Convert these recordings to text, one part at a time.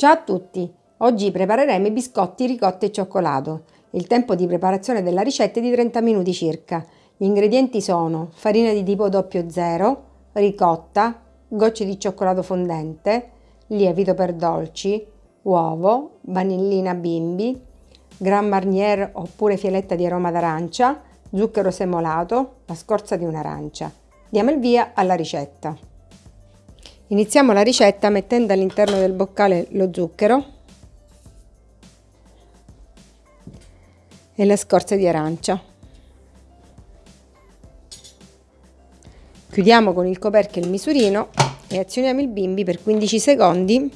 Ciao a tutti! Oggi prepareremo i biscotti ricotta e cioccolato. Il tempo di preparazione della ricetta è di 30 minuti circa. Gli ingredienti sono farina di tipo 00, ricotta, gocce di cioccolato fondente, lievito per dolci, uovo, vanillina bimbi, Grand Marnier oppure fialetta di aroma d'arancia, zucchero semolato, la scorza di un'arancia. Diamo il via alla ricetta. Iniziamo la ricetta mettendo all'interno del boccale lo zucchero e le scorze di arancia. Chiudiamo con il coperchio il misurino e azioniamo il bimbi per 15 secondi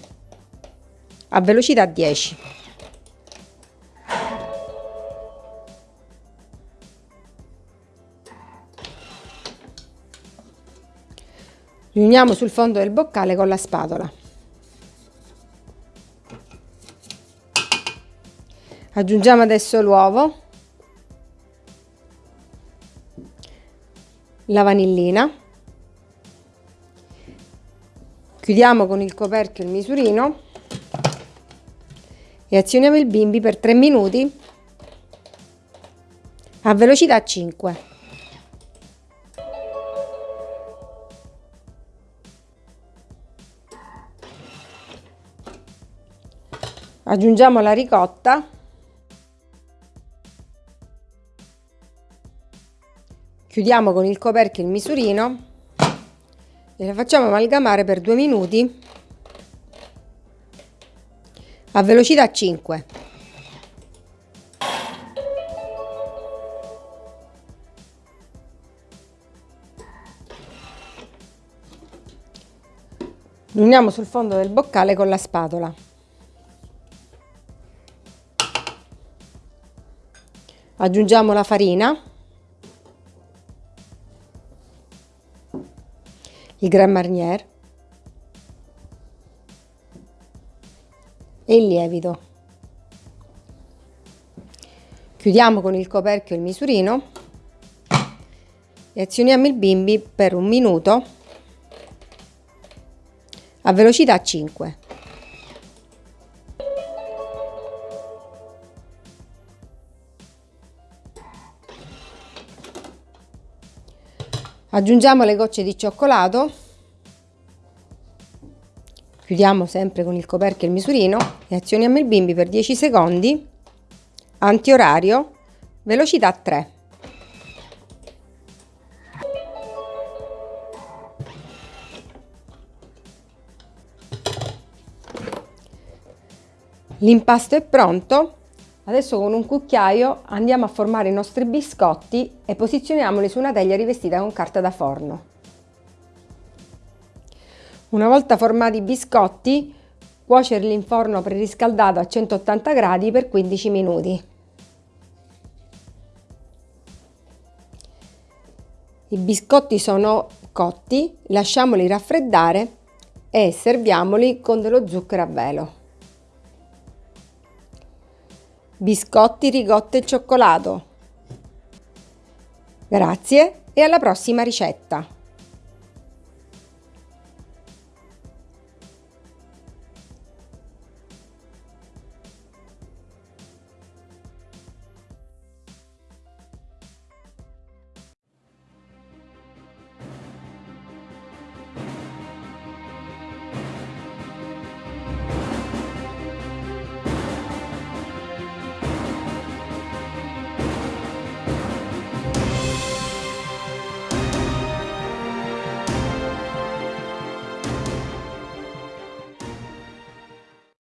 a velocità 10. Riuniamo sul fondo del boccale con la spatola. Aggiungiamo adesso l'uovo, la vanillina, chiudiamo con il coperchio il misurino e azioniamo il bimbi per 3 minuti a velocità 5. Aggiungiamo la ricotta. Chiudiamo con il coperchio il misurino e la facciamo amalgamare per due minuti a velocità 5 riuniamo sul fondo del boccale con la spatola aggiungiamo la farina. Il Grand Marnier. E il lievito. Chiudiamo con il coperchio il misurino. E azioniamo il bimbi per un minuto a velocità 5 Aggiungiamo le gocce di cioccolato, chiudiamo sempre con il coperchio il misurino. E azioniamo il bimbi per 10 secondi, antiorario, velocità 3. L'impasto è pronto, Adesso con un cucchiaio andiamo a formare i nostri biscotti e posizioniamoli su una teglia rivestita con carta da forno. Una volta formati i biscotti, cuocerli in forno preriscaldato a 180 gradi per 15 minuti. I biscotti sono cotti, lasciamoli raffreddare e serviamoli con dello zucchero a velo biscotti, ricotta e cioccolato. Grazie e alla prossima ricetta!